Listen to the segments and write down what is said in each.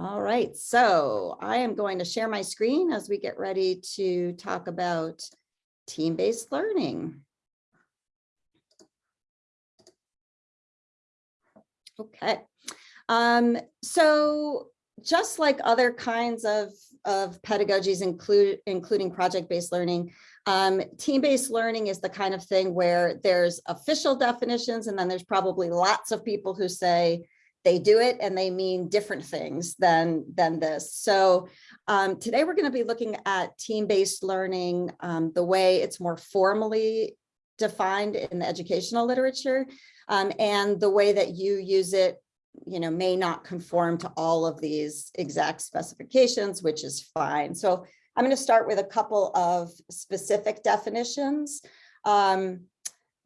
All right, so I am going to share my screen as we get ready to talk about team-based learning. Okay, um, so just like other kinds of, of pedagogies, include, including project-based learning, um, team-based learning is the kind of thing where there's official definitions and then there's probably lots of people who say they do it and they mean different things than, than this. So um, today we're going to be looking at team-based learning, um, the way it's more formally defined in the educational literature um, and the way that you use it you know, may not conform to all of these exact specifications, which is fine. So I'm going to start with a couple of specific definitions. Um,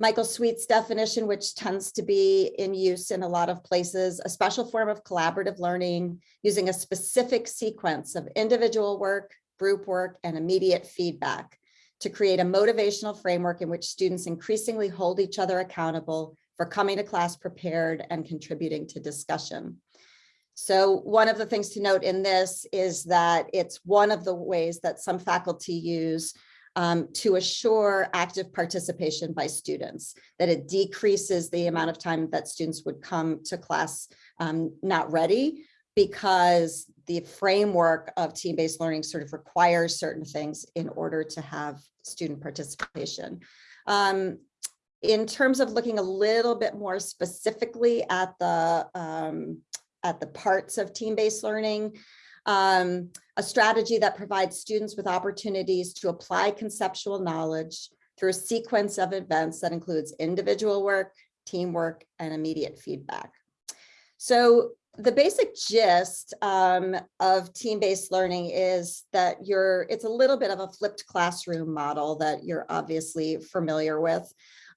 Michael Sweet's definition, which tends to be in use in a lot of places, a special form of collaborative learning using a specific sequence of individual work, group work, and immediate feedback to create a motivational framework in which students increasingly hold each other accountable for coming to class prepared and contributing to discussion. So one of the things to note in this is that it's one of the ways that some faculty use um, to assure active participation by students, that it decreases the amount of time that students would come to class um, not ready because the framework of team-based learning sort of requires certain things in order to have student participation. Um, in terms of looking a little bit more specifically at the um, at the parts of team-based learning, um, a strategy that provides students with opportunities to apply conceptual knowledge through a sequence of events that includes individual work, teamwork, and immediate feedback. So the basic gist um, of team-based learning is that you're, it's a little bit of a flipped classroom model that you're obviously familiar with.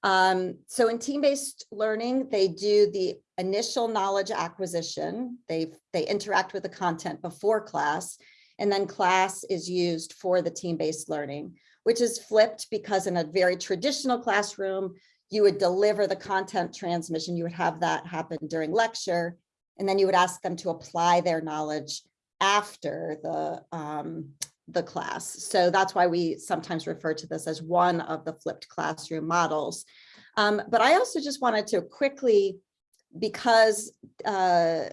Um, so in team-based learning, they do the initial knowledge acquisition. They, they interact with the content before class, and then class is used for the team-based learning, which is flipped because in a very traditional classroom, you would deliver the content transmission. You would have that happen during lecture, and then you would ask them to apply their knowledge after the um, the class. So that's why we sometimes refer to this as one of the flipped classroom models. Um, but I also just wanted to quickly, because uh,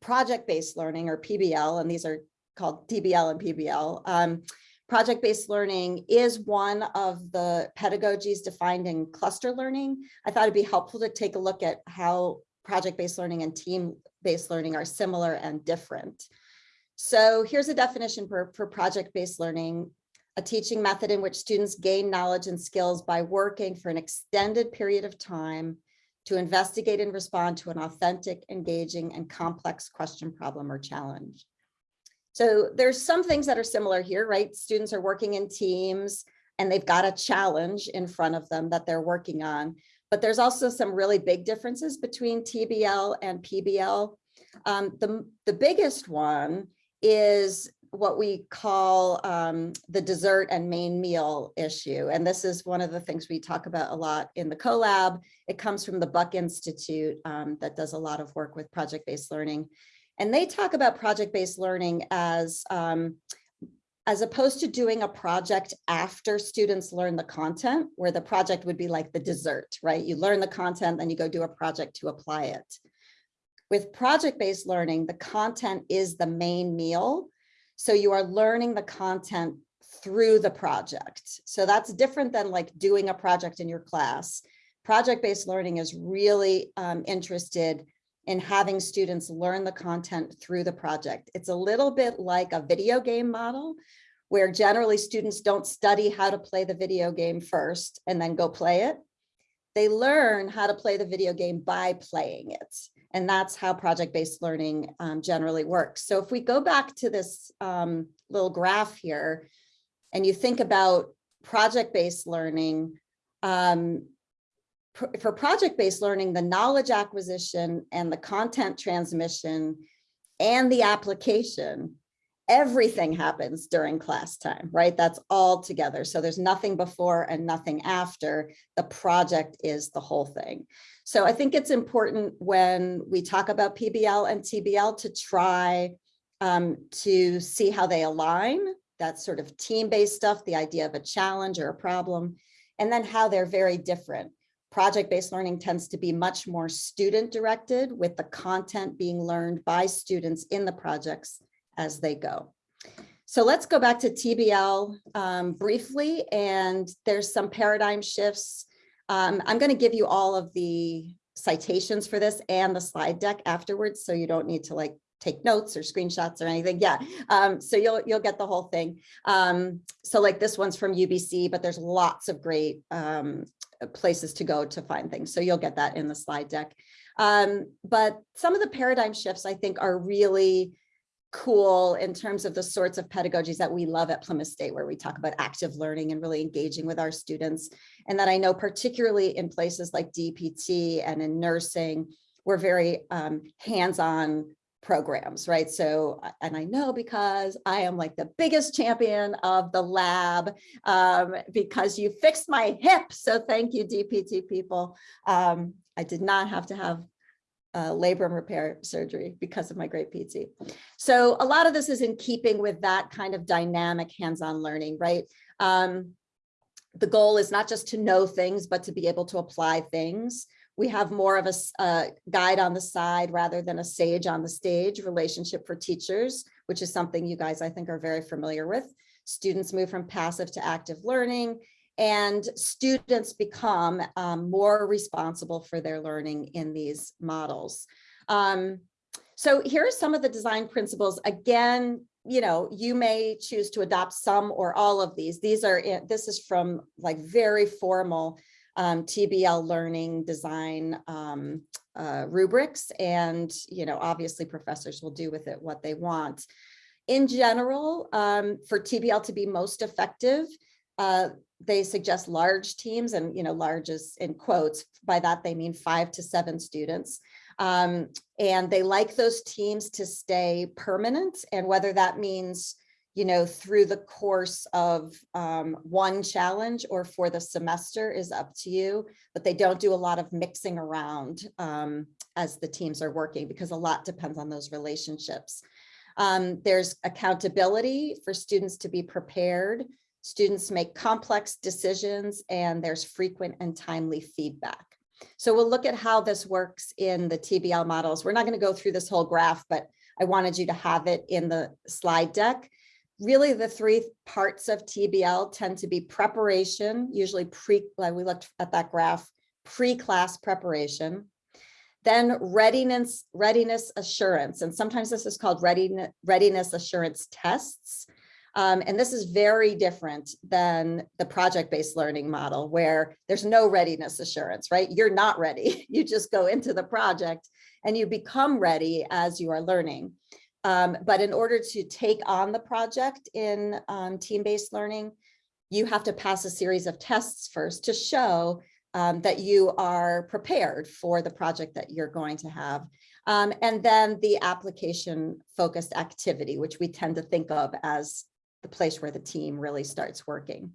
project-based learning or PBL, and these are called TBL and PBL, um, project-based learning is one of the pedagogies defined in cluster learning. I thought it'd be helpful to take a look at how project-based learning and team-based learning are similar and different. So here's a definition for, for project-based learning, a teaching method in which students gain knowledge and skills by working for an extended period of time to investigate and respond to an authentic, engaging, and complex question, problem, or challenge. So there's some things that are similar here, right? Students are working in teams and they've got a challenge in front of them that they're working on. But there's also some really big differences between TBL and PBL. Um, the, the biggest one is what we call um, the dessert and main meal issue. And this is one of the things we talk about a lot in the CoLab. It comes from the Buck Institute um, that does a lot of work with project-based learning. And they talk about project-based learning as, um, as opposed to doing a project after students learn the content, where the project would be like the dessert, right? You learn the content, then you go do a project to apply it. With project-based learning, the content is the main meal. So you are learning the content through the project. So that's different than like doing a project in your class. Project-based learning is really um, interested in having students learn the content through the project. It's a little bit like a video game model where generally students don't study how to play the video game first and then go play it. They learn how to play the video game by playing it. And that's how project-based learning um, generally works. So if we go back to this um, little graph here, and you think about project-based learning, um, pr for project-based learning, the knowledge acquisition and the content transmission and the application everything happens during class time, right? That's all together. So there's nothing before and nothing after. The project is the whole thing. So I think it's important when we talk about PBL and TBL to try um, to see how they align, that sort of team-based stuff, the idea of a challenge or a problem, and then how they're very different. Project-based learning tends to be much more student-directed with the content being learned by students in the projects as they go. So let's go back to TBL um, briefly, and there's some paradigm shifts. Um, I'm going to give you all of the citations for this and the slide deck afterwards, so you don't need to like take notes or screenshots or anything. Yeah, um, so you'll you'll get the whole thing. Um, so like this one's from UBC, but there's lots of great um, places to go to find things. So you'll get that in the slide deck. Um, but some of the paradigm shifts I think are really cool in terms of the sorts of pedagogies that we love at Plymouth State, where we talk about active learning and really engaging with our students. And that I know particularly in places like DPT and in nursing, we're very um, hands-on programs, right? So, and I know because I am like the biggest champion of the lab um, because you fixed my hip. So thank you, DPT people. Um, I did not have to have uh, labrum repair surgery because of my great PT. So a lot of this is in keeping with that kind of dynamic hands-on learning, right? Um, the goal is not just to know things, but to be able to apply things. We have more of a, a guide on the side rather than a sage on the stage relationship for teachers, which is something you guys I think are very familiar with. Students move from passive to active learning and students become um, more responsible for their learning in these models. Um, so here are some of the design principles. Again, you know, you may choose to adopt some or all of these. These are, this is from like very formal um, TBL learning design um, uh, rubrics. And, you know, obviously professors will do with it what they want. In general, um, for TBL to be most effective, uh, they suggest large teams and, you know, large is in quotes. By that, they mean five to seven students. Um, and they like those teams to stay permanent. And whether that means, you know, through the course of um, one challenge or for the semester is up to you, but they don't do a lot of mixing around um, as the teams are working because a lot depends on those relationships. Um, there's accountability for students to be prepared Students make complex decisions and there's frequent and timely feedback. So we'll look at how this works in the TBL models. We're not going to go through this whole graph, but I wanted you to have it in the slide deck. Really, the three parts of TBL tend to be preparation, usually pre, we looked at that graph, pre-class preparation, then readiness, readiness assurance, and sometimes this is called readiness, readiness assurance tests. Um, and this is very different than the project-based learning model where there's no readiness assurance, right? You're not ready. You just go into the project and you become ready as you are learning. Um, but in order to take on the project in um, team-based learning, you have to pass a series of tests first to show um, that you are prepared for the project that you're going to have. Um, and then the application focused activity, which we tend to think of as the place where the team really starts working.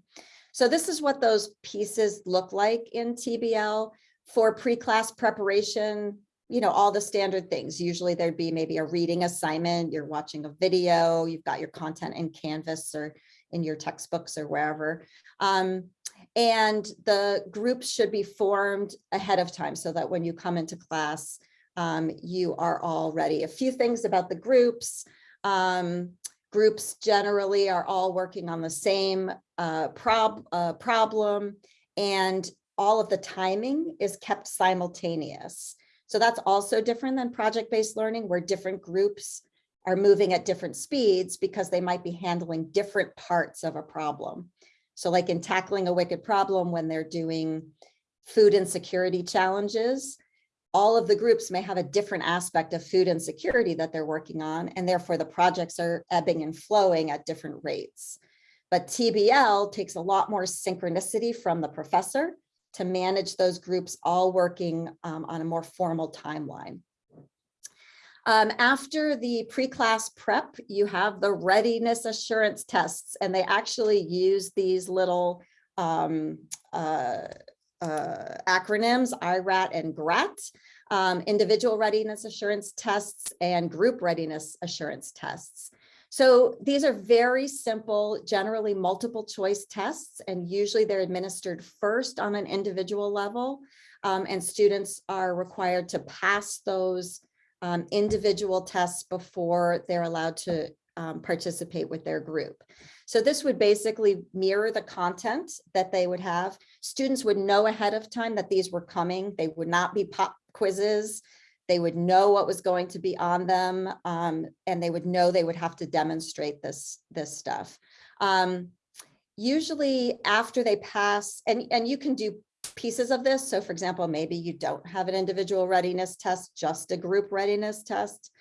So this is what those pieces look like in TBL for pre-class preparation, you know, all the standard things. Usually there'd be maybe a reading assignment, you're watching a video, you've got your content in Canvas or in your textbooks or wherever. Um, and the groups should be formed ahead of time so that when you come into class, um, you are all ready. A few things about the groups. Um, Groups generally are all working on the same uh, prob uh, problem and all of the timing is kept simultaneous. So that's also different than project-based learning where different groups are moving at different speeds because they might be handling different parts of a problem. So like in tackling a wicked problem when they're doing food insecurity challenges, all of the groups may have a different aspect of food insecurity that they're working on, and therefore the projects are ebbing and flowing at different rates. But TBL takes a lot more synchronicity from the professor to manage those groups all working um, on a more formal timeline. Um, after the pre-class prep, you have the readiness assurance tests, and they actually use these little um, uh, uh, acronyms, IRAT and GRAT. um, individual readiness assurance tests and group readiness assurance tests. So these are very simple, generally multiple choice tests, and usually they're administered first on an individual level. um, and students are required to pass those um, individual tests before they're allowed to um, participate with their group. So this would basically mirror the content that they would have. Students would know ahead of time that these were coming. They would not be pop quizzes. They would know what was going to be on them um, and they would know they would have to demonstrate this, this stuff. Um, usually after they pass, and, and you can do pieces of this. So for example, maybe you don't have an individual readiness test, just a group readiness test.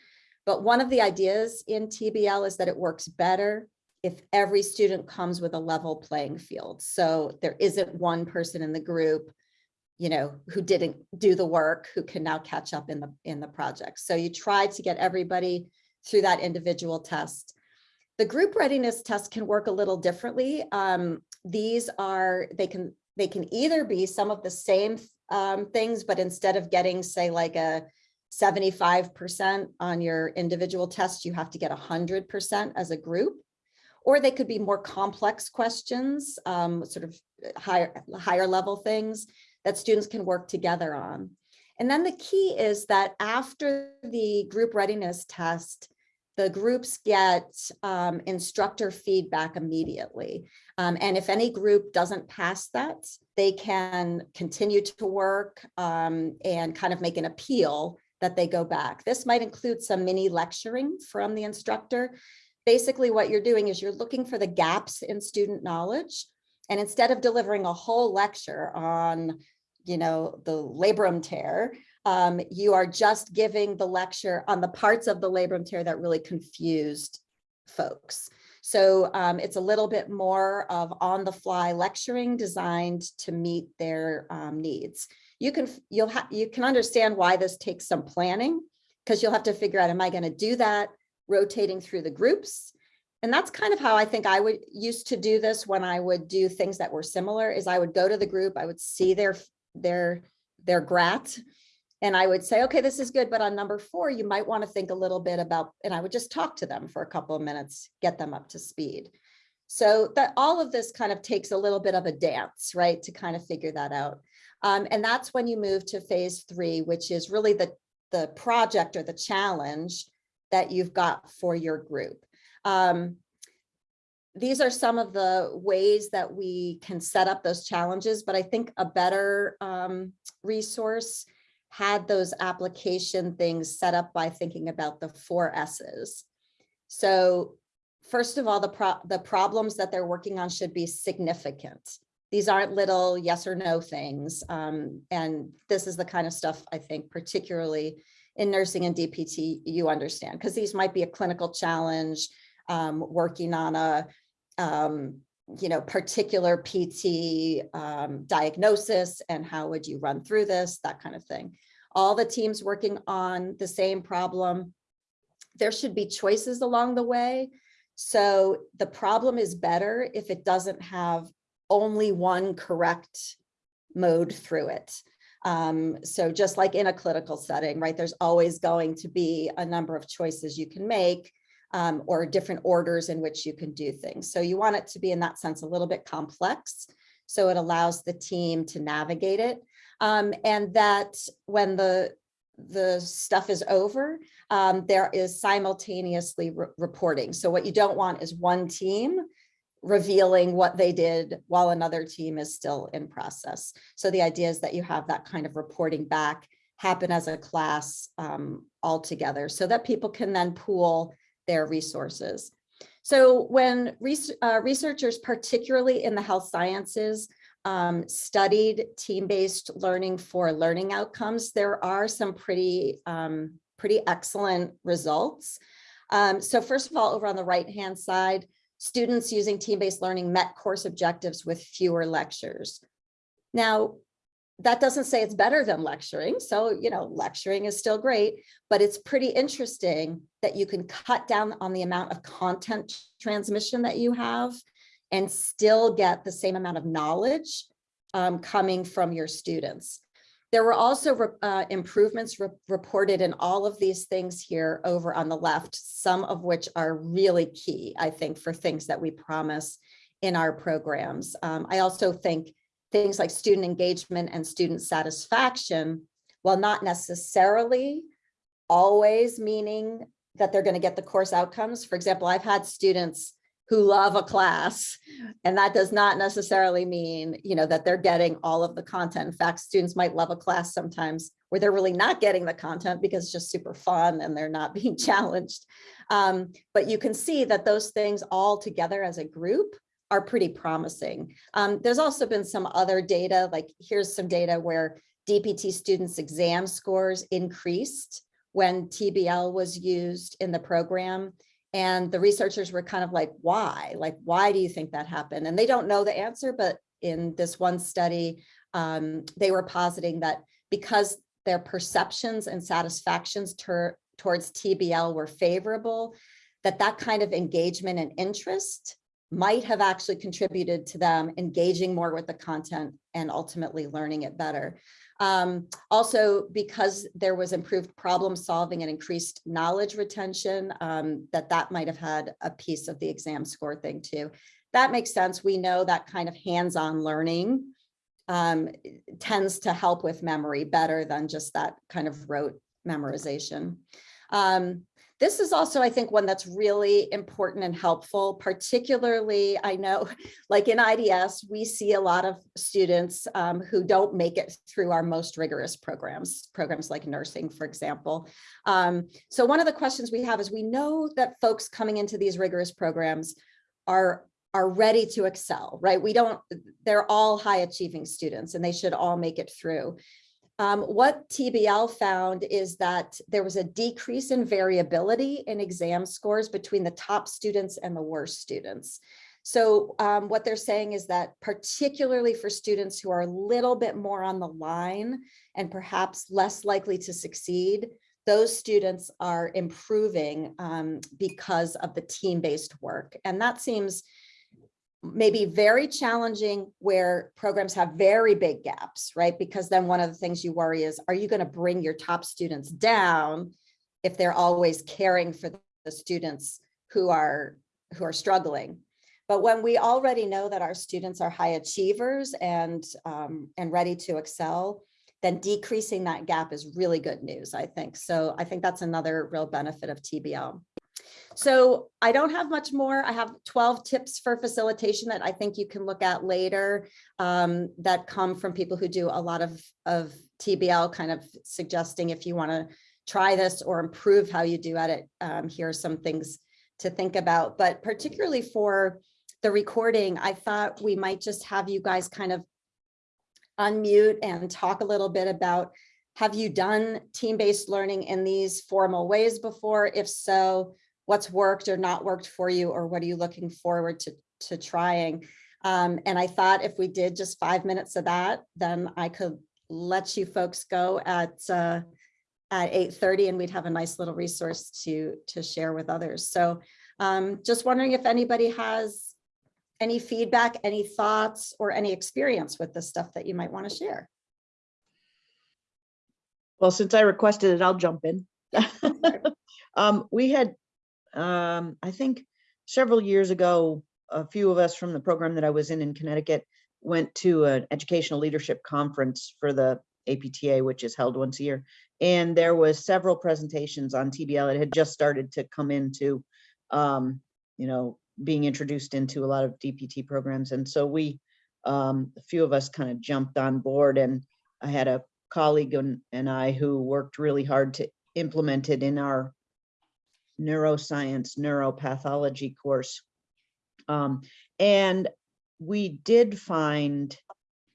But one of the ideas in TBL is that it works better if every student comes with a level playing field. So there isn't one person in the group, you know, who didn't do the work, who can now catch up in the in the project. So you try to get everybody through that individual test. The group readiness test can work a little differently. Um, these are, they can, they can either be some of the same um, things, but instead of getting, say, like a 75% on your individual test, you have to get 100% as a group. Or they could be more complex questions, um, sort of higher, higher level things that students can work together on. And then the key is that after the group readiness test, the groups get um, instructor feedback immediately. Um, and if any group doesn't pass that, they can continue to work um, and kind of make an appeal that they go back. This might include some mini lecturing from the instructor. Basically, what you're doing is you're looking for the gaps in student knowledge. And instead of delivering a whole lecture on, you know, the labrum tear, um, you are just giving the lecture on the parts of the labrum tear that really confused folks. So um, it's a little bit more of on the fly lecturing designed to meet their um, needs. You can you'll have you can understand why this takes some planning because you'll have to figure out, am I going to do that rotating through the groups? And that's kind of how I think I would used to do this when I would do things that were similar is I would go to the group, I would see their their their GRAT and I would say, okay, this is good, but on number four, you might want to think a little bit about, and I would just talk to them for a couple of minutes, get them up to speed. So that all of this kind of takes a little bit of a dance, right, to kind of figure that out. Um, and that's when you move to phase three, which is really the, the project or the challenge that you've got for your group. Um, these are some of the ways that we can set up those challenges, but I think a better um, resource had those application things set up by thinking about the four S's. So first of all, the, pro the problems that they're working on should be significant. These aren't little yes or no things. Um, and this is the kind of stuff I think particularly in nursing and DPT you understand, because these might be a clinical challenge, um, working on a um, you know, particular PT um, diagnosis and how would you run through this, that kind of thing. All the teams working on the same problem. There should be choices along the way. So the problem is better if it doesn't have only one correct mode through it. Um, so just like in a clinical setting, right, there's always going to be a number of choices you can make um, or different orders in which you can do things. So you want it to be in that sense a little bit complex. So it allows the team to navigate it. Um, and that when the the stuff is over, um, there is simultaneously re reporting. So what you don't want is one team revealing what they did while another team is still in process. So the idea is that you have that kind of reporting back happen as a class um, all together so that people can then pool their resources. So when res uh, researchers, particularly in the health sciences, um, studied team-based learning for learning outcomes, there are some pretty, um, pretty excellent results. Um, so first of all, over on the right-hand side, students using team-based learning met course objectives with fewer lectures. Now, that doesn't say it's better than lecturing. So, you know, lecturing is still great, but it's pretty interesting that you can cut down on the amount of content transmission that you have and still get the same amount of knowledge um, coming from your students. There were also re- uh, improvements re- reported in all of these things here over on the left, some of which are really key, I think, for things that we promise in our programs. Um, I also think things like student engagement and student satisfaction, while not necessarily always meaning that they're going to get the course outcomes. For example, I've had students who love a class, and that does not necessarily mean, you know, that they're getting all of the content. In fact, students might love a class sometimes where they're really not getting the content because it's just super fun and they're not being challenged. Um, but you can see that those things all together as a group are pretty promising. Um, there's also been some other data, like here's some data where DPT students' exam scores increased when TBL was used in the program. And the researchers were kind of like, why? Like, why do you think that happened? And they don't know the answer, but in this one study, um, they were positing that because their perceptions and satisfactions towards TBL were favorable, that that kind of engagement and interest might have actually contributed to them engaging more with the content and ultimately learning it better. Um, also, because there was improved problem solving and increased knowledge retention, um, that that might have had a piece of the exam score thing too. That makes sense. We know that kind of hands-on learning um, tends to help with memory better than just that kind of rote memorization. Um, this is also, I think, one that's really important and helpful, particularly, I know, like in IDS, we see a lot of students um, who don't make it through our most rigorous programs, programs like nursing, for example. Um, so one of the questions we have is we know that folks coming into these rigorous programs are are ready to excel, right? We don't, they're all high achieving students and they should all make it through. Um, what TBL found is that there was a decrease in variability in exam scores between the top students and the worst students. So um, what they're saying is that particularly for students who are a little bit more on the line and perhaps less likely to succeed, those students are improving um, because of the team-based work. And that seems maybe very challenging where programs have very big gaps, right? Because then one of the things you worry is, are you going to bring your top students down if they're always caring for the students who are who are struggling? But when we already know that our students are high achievers and um, and ready to excel, then decreasing that gap is really good news, I think. So I think that's another real benefit of TBL. So I don't have much more. I have 12 tips for facilitation that I think you can look at later um, that come from people who do a lot of, of TBL kind of suggesting if you want to try this or improve how you do at it. Um, here are some things to think about, but particularly for the recording, I thought we might just have you guys kind of unmute and talk a little bit about have you done team-based learning in these formal ways before? If so, what's worked or not worked for you, or what are you looking forward to, to trying? Um, and I thought if we did just five minutes of that, then I could let you folks go at uh, at 8.30 and we'd have a nice little resource to, to share with others. So um, just wondering if anybody has any feedback, any thoughts, or any experience with the stuff that you might want to share. Well, since I requested it, I'll jump in. um, we had um, I think several years ago, a few of us from the program that I was in in Connecticut went to an educational leadership conference for the APTA, which is held once a year. And there was several presentations on TBL. It had just started to come into, um, you know, being introduced into a lot of DPT programs. And so we, um, a few of us kind of jumped on board and I had a colleague and, and I who worked really hard to implement it in our neuroscience, neuropathology course. Um, and we did find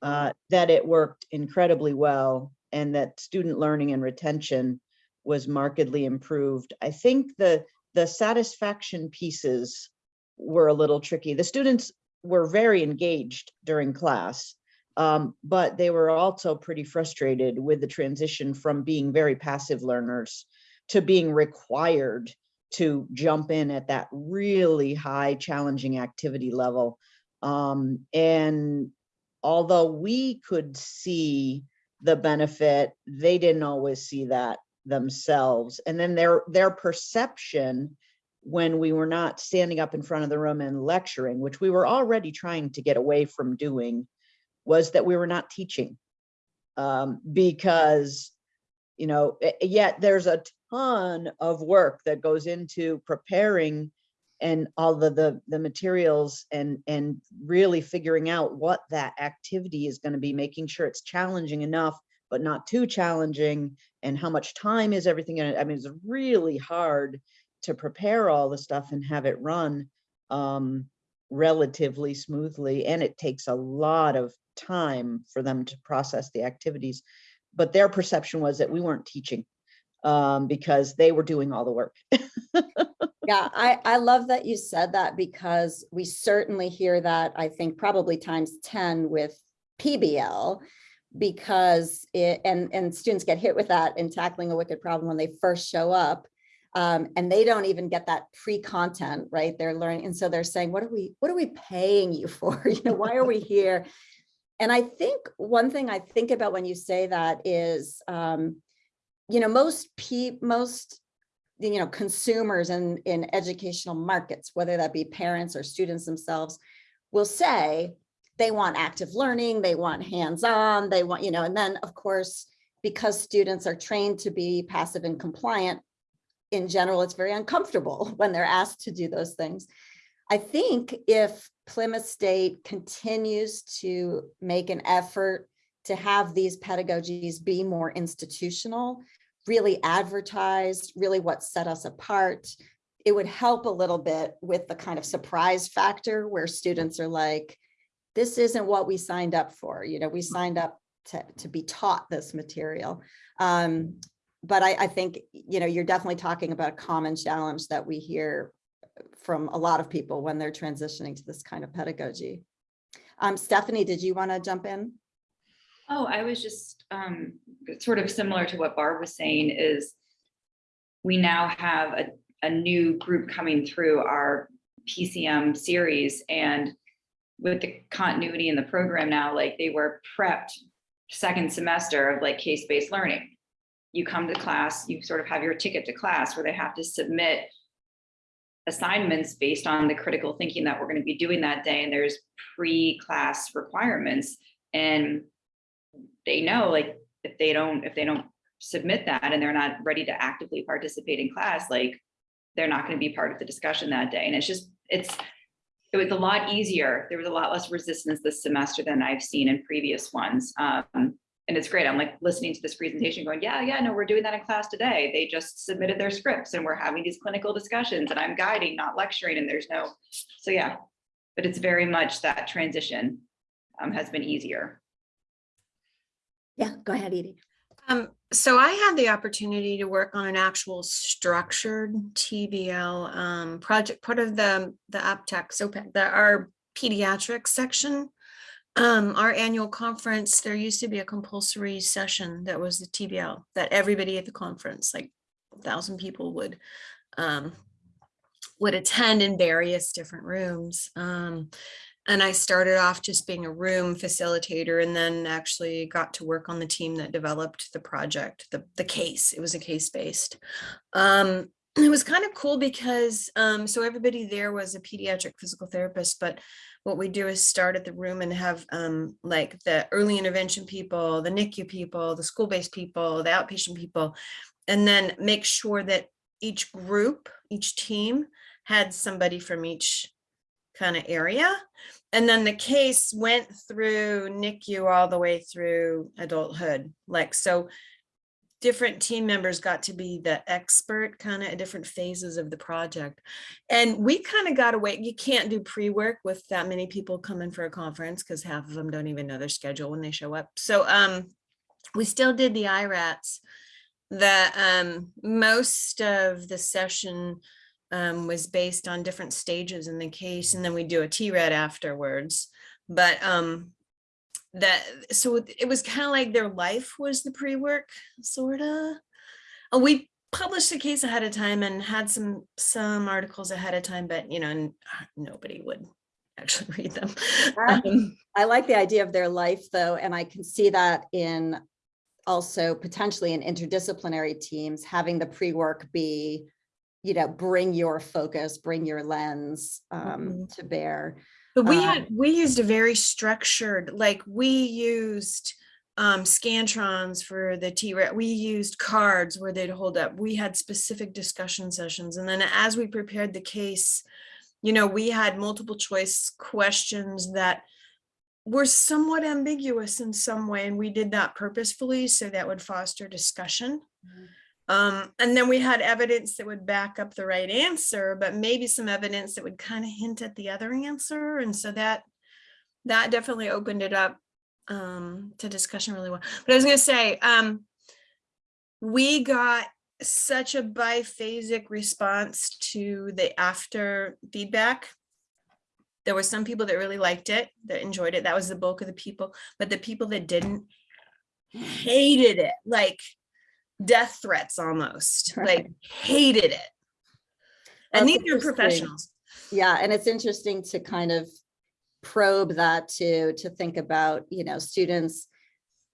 uh, that it worked incredibly well and that student learning and retention was markedly improved. I think the, the satisfaction pieces were a little tricky. The students were very engaged during class, um, but they were also pretty frustrated with the transition from being very passive learners to being required to jump in at that really high challenging activity level. Um, and although we could see the benefit, they didn't always see that themselves. And then their, their perception when we were not standing up in front of the room and lecturing, which we were already trying to get away from doing, was that we were not teaching. Um, because, you know, eh, yet there's a ton of work that goes into preparing and all the, the, the materials and, and really figuring out what that activity is gonna be, making sure it's challenging enough, but not too challenging, and how much time is everything in it. I mean, it's really hard to prepare all the stuff and have it run um, relatively smoothly, and it takes a lot of time for them to process the activities. But their perception was that we weren't teaching um, because they were doing all the work. Yeah, I, I love that you said that because we certainly hear that, I think probably times 10 with PBL. Because it, and, and students get hit with that in tackling a wicked problem when they first show up. Um, and they don't even get that pre-content, right? They're learning. And so they're saying, what are we, what are we paying you for? You know, why are we here? And I think one thing I think about when you say that is, um, you know, most pe, most you know, consumers in, in educational markets, whether that be parents or students themselves, will say they want active learning, they want hands-on, they want, you know, and then of course, because students are trained to be passive and compliant, in general, it's very uncomfortable when they're asked to do those things. I think if Plymouth State continues to make an effort to have these pedagogies be more institutional, really advertised, really what set us apart. It would help a little bit with the kind of surprise factor where students are like, this isn't what we signed up for. You know, we signed up to, to be taught this material. Um, but I, I think, you know, you're definitely talking about a common challenge that we hear from a lot of people when they're transitioning to this kind of pedagogy. Um, Stephanie, did you want to jump in? Oh, I was just um, sort of similar to what Barb was saying is we now have a, a new group coming through our PCM series and with the continuity in the program now, like they were prepped second semester of like case-based learning. You come to class, you sort of have your ticket to class where they have to submit assignments based on the critical thinking that we're going to be doing that day. And there's pre-class requirements. And they know like if they don't if they don't submit that and they're not ready to actively participate in class like they're not going to be part of the discussion that day and it's just it's it was a lot easier there was a lot less resistance this semester than i've seen in previous ones um, and it's great i'm like listening to this presentation going yeah yeah no we're doing that in class today they just submitted their scripts and we're having these clinical discussions and i'm guiding not lecturing and there's no so yeah but it's very much that transition um, has been easier Yeah, go ahead, Edie. Um, so I had the opportunity to work on an actual structured TBL um, project, part of the the APTEC, so the our pediatric section. Um, our annual conference, there used to be a compulsory session that was the TBL that everybody at the conference, like a thousand people would um, would attend in various different rooms. Um, and I started off just being a room facilitator and then actually got to work on the team that developed the project, the, the case. It was a case based. Um, it was kind of cool because um, so everybody there was a pediatric physical therapist, but what we do is start at the room and have um, like the early intervention people, the NICU people, the school-based people, the outpatient people, and then make sure that each group, each team had somebody from each kind of area. And then the case went through NICU all the way through adulthood. Like, so different team members got to be the expert kind of at different phases of the project. And we kind of got away, you can't do pre-work with that many people coming for a conference because half of them don't even know their schedule when they show up. So um, we still did the IRATs. The um, most of the session um, was based on different stages in the case, and then we do a tRAT afterwards. But um, that so it- was kind of like their life was the pre-work, sort of. we published the case ahead of time and had some some articles ahead of time, but you know, nobody would actually read them. Um, I like the idea of their life though, and I can see that in also potentially in interdisciplinary teams, having the pre-work be, you know, bring your focus, bring your lens um, to bear. But we Uh, had, we used a very structured, like, we used um Scantrons for the T, we used cards where they'd hold up. We had specific discussion sessions. And then as we prepared the case, you know, we had multiple choice questions that were somewhat ambiguous in some way, and we did that purposefully, so that would foster discussion. Mhm. Um, and then we had evidence that would back up the right answer, but maybe some evidence that would kind of hint at the other answer. And so that, that definitely opened it up um, to discussion really well. But I was gonna say, um, we got such a biphasic response to the after feedback. There were some people that really liked it, that enjoyed it. That was the bulk of the people, but the people that didn't hated it, like death threats almost, like hated it. And That's these are professionals. Yeah, and it's interesting to kind of probe that to to think about, you know, students,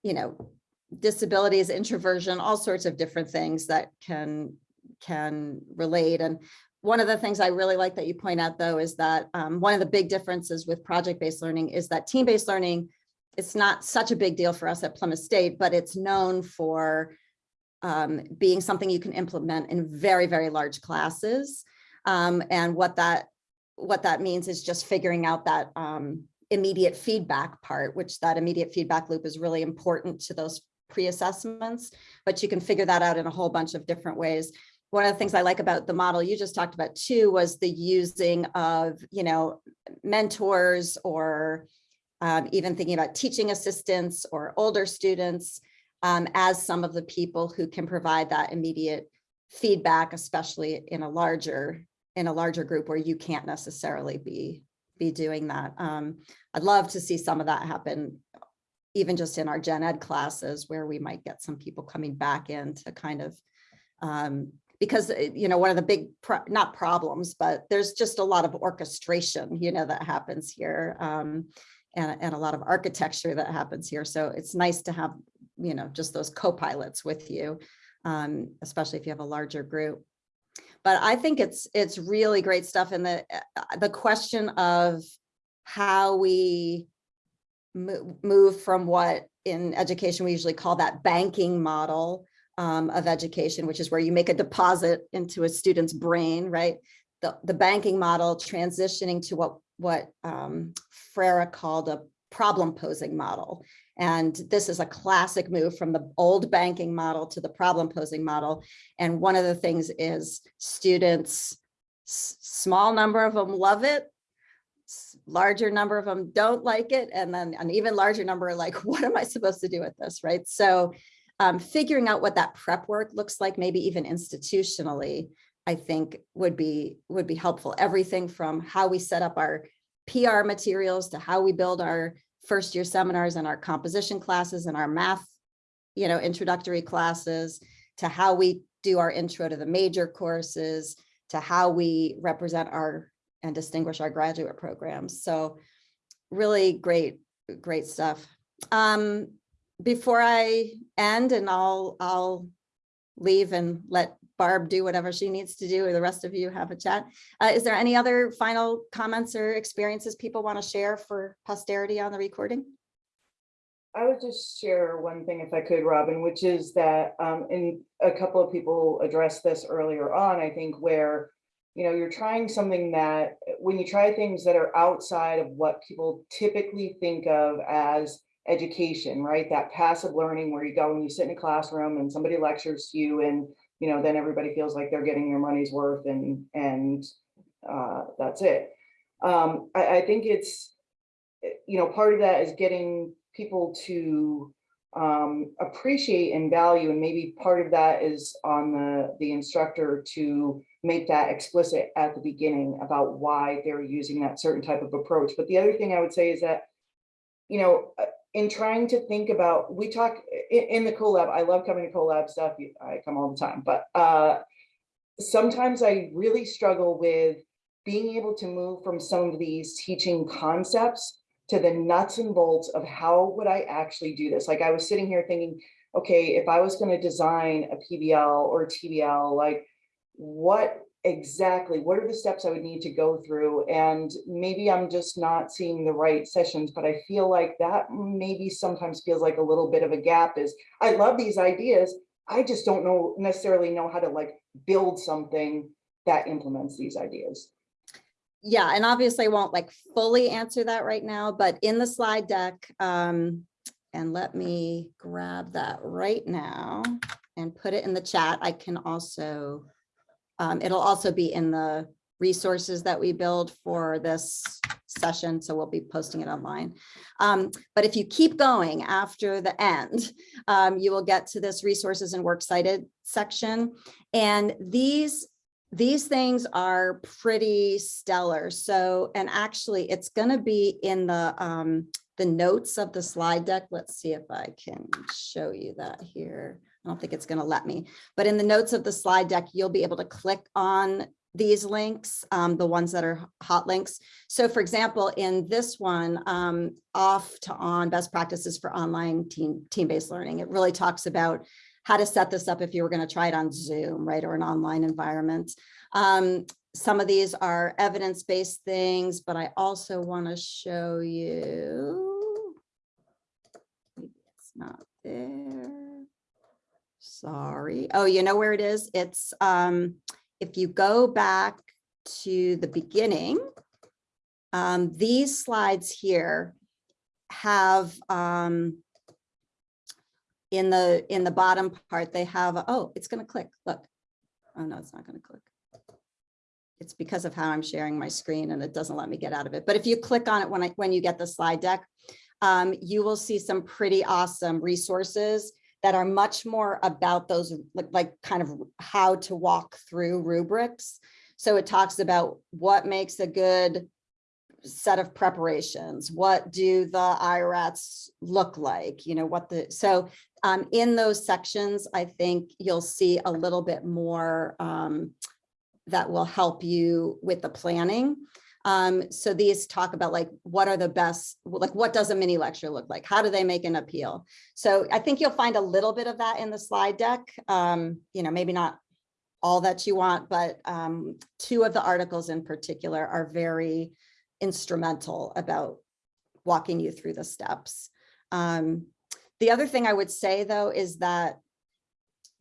you know, disabilities, introversion, all sorts of different things that can, can relate. And one of the things I really like that you point out though, is that um, one of the big differences with project-based learning is that team-based learning, it's not such a big deal for us at Plymouth State, but it's known for um, being something you can implement in very, very large classes. Um, and what that what that means is just figuring out that um, immediate feedback part, which that immediate feedback loop is really important to those pre-assessments, but you can figure that out in a whole bunch of different ways. One of the things I like about the model you just talked about too was the using of, you know, mentors or um, even thinking about teaching assistants or older students um, as some of the people who can provide that immediate feedback, especially in a larger in a larger group where you can't necessarily be be doing that. Um, I'd love to see some of that happen, even just in our gen ed classes where we might get some people coming back in to kind of um, because uh, you know one of the big pro- not problems, but there's just a lot of orchestration, you know, that happens here. Um, and, and a lot of architecture that happens here. So it's nice to have, you know, just those co-pilots with you, um, especially if you have a larger group but I think it's it's really great stuff. And the uh, the question of how we mo- move from what in education we usually call that banking model um, of education, which is where you make a deposit into a student's brain, right? The the banking model transitioning to what what um, Freire called a problem posing model. And this is a classic move from the old banking model to the problem posing model. And one of the things is students, small number of them love it. Larger number of them don't like it. And then an even larger number are like, what am I supposed to do with this, right? So um, figuring out what that prep work looks like, maybe even institutionally, I think would be, would be helpful. Everything from how we set up our PR materials to how we build our first year seminars and our composition classes and our math, you know, introductory classes to how we do our intro to the major courses, to how we represent our and distinguish our graduate programs. So really great, great stuff. Um, before I end and I'll, I'll leave and let Barb do whatever she needs to do, or the rest of you have a chat. Uh, is there any other final comments or experiences people want to share for posterity on the recording? I would just share one thing if I could, Robin, which is that, um, a couple of people addressed this earlier on, I think, where, you know, you're trying something that, when you try things that are outside of what people typically think of as education, right? That passive learning where you go and you sit in a classroom and somebody lectures you and, you know, then everybody feels like they're getting their money's worth and, and, uh, that's it. Um, I, I think it's, you know, part of that is getting people to um, appreciate and value, and maybe part of that is on the, the instructor to make that explicit at the beginning about why they're using that certain type of approach. But the other thing I would say is that, you know, uh, in trying to think about, we talk in, in the CoLab, I love coming to CoLab stuff, I come all the time, but uh, sometimes I really struggle with being able to move from some of these teaching concepts to the nuts and bolts of how would I actually do this? Like I was sitting here thinking, okay, if I was gonna design a PBL or a TBL, like what exactly, what are the steps I would need to go through? And maybe I'm just not seeing the right sessions, but I feel like that maybe sometimes feels like a little bit of a gap is, I love these ideas. I just don't know necessarily know how to like build something that implements these ideas. Yeah, and obviously I won't like fully answer that right now, but in the slide deck, um, and let me grab that right now and put it in the chat. I can also, um, it'll also be in the resources that we build for this session, so we'll be posting it online. Um, but if you keep going after the end, um, you will get to this resources and works cited section. And these these things are pretty stellar. So, and actually it's gonna be in the, um, the notes of the slide deck. Let's see if I can show you that here. I don't think it's gonna let me, but in the notes of the slide deck, you'll be able to click on these links, um, the ones that are hot links. So for example, in this one, um, off to on best practices for online team, team-based learning, it really talks about how to set this up if you were going to try it on Zoom, right, or an online environment. Um, some of these are evidence-based things, but I also want to show you. Maybe It's not there. Sorry. Oh, you know where it is? It's um, if you go back to the beginning, um, these slides here have um, in the in the bottom part, they have, oh, it's going to click. Look. Oh, no, it's not going to click. It's because of how I'm sharing my screen and it doesn't let me get out of it. But if you click on it when I when you get the slide deck, um, you will see some pretty awesome resources that are much more about those like, like kind of how to walk through rubrics. So it talks about what makes a good set of preparations. What do the IRATs look like? You know, what the, so um, in those sections, I think you'll see a little bit more um, that will help you with the planning. Um, so these talk about like, what are the best, like, what does a mini lecture look like? How do they make an appeal? So I think you'll find a little bit of that in the slide deck. Um, you know, maybe not all that you want, but um, two of the articles in particular are very instrumental about walking you through the steps. Um, the other thing I would say though is that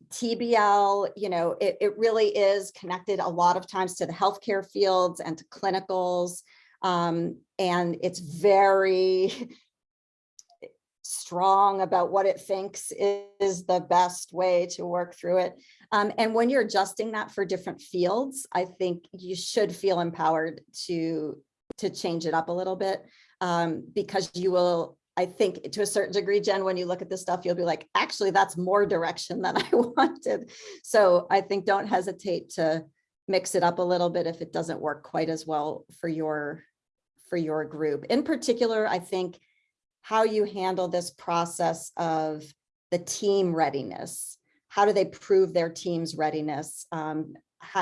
TBL, you know, it, it really is connected a lot of times to the healthcare fields and to clinicals. Um, and it's very strong about what it thinks is the best way to work through it. Um, and when you're adjusting that for different fields, I think you should feel empowered to, to change it up a little bit um, because you will I think to a certain degree, Jen, when you look at this stuff, you'll be like, actually, that's more direction than I wanted. So I think don't hesitate to mix it up a little bit if it doesn't work quite as well for your for your group. In particular, I think how you handle this process of the team readiness. How do they prove their team's readiness? Um,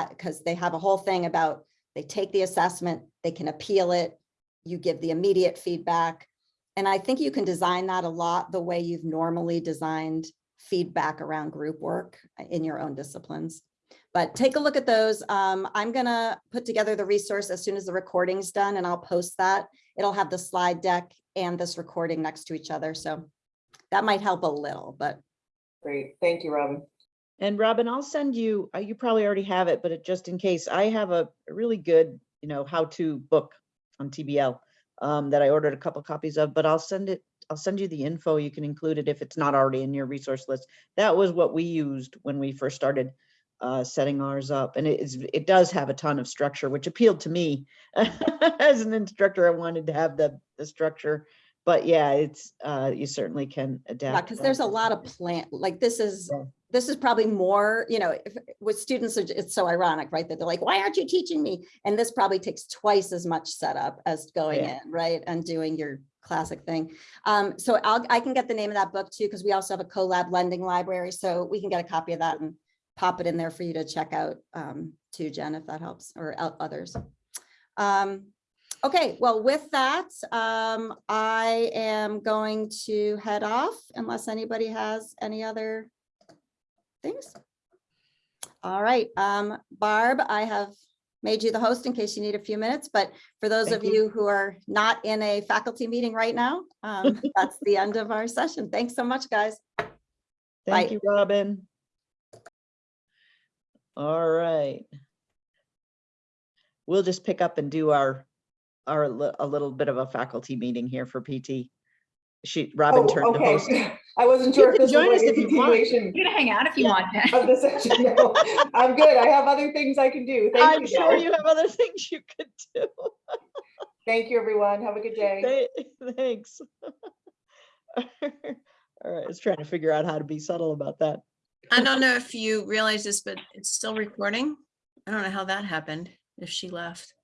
because they have a whole thing about they take the assessment, they can appeal it, you give the immediate feedback, and I think you can design that a lot the way you've normally designed feedback around group work in your own disciplines. But take a look at those. Um, I'm gonna put together the resource as soon as the recording's done and I'll post that. It'll have the slide deck and this recording next to each other. So that might help a little, but Great, thank you, Robin. And Robin, I'll send you, uh, you probably already have it, but just in case, I have a really good, you know, how-to book on TBL um, that I ordered a couple copies of, but I'll send it, I'll send you the info. You can include it if it's not already in your resource list. That was what we used when we first started uh, setting ours up. And it is, it does have a ton of structure, which appealed to me. As an instructor, I wanted to have the, the structure. But yeah, it's, uh, you certainly can adapt. because that. there's a lot of plant, like this is, Yeah. This is probably more, you know, if, with students, it's so ironic, right? That they're like, why aren't you teaching me? And this probably takes twice as much setup as going Yeah. in, right? And doing your classic thing. Um, so I'll, I can get the name of that book too, because we also have a CoLab lending library, so we can get a copy of that and pop it in there for you to check out um, too, Jen, if that helps, or others. Um, Okay, well, with that, um, I am going to head off unless anybody has any other things. All right, um, Barb, I have made you the host in case you need a few minutes, but for those of Thank you who are not in a faculty meeting right now, um, that's the end of our session. Thanks so much, guys. Bye. Thank you, Robin. All right. We'll just pick up and do our, our, a little bit of a faculty meeting here for PT. She, Robin Oh, turned to host. okay. I wasn't You sure if can this was join us like a if you want. continuation You can hang out if you want. Of the session. No, I'm good. I have other things I can do. Thank I'm you. sure guys. you have other things you could do. Thank you, everyone. Have a good day. Thanks. All right, I was trying to figure out how to be subtle about that. I don't know if you realize this, but it's still recording. I don't know how that happened, if she left.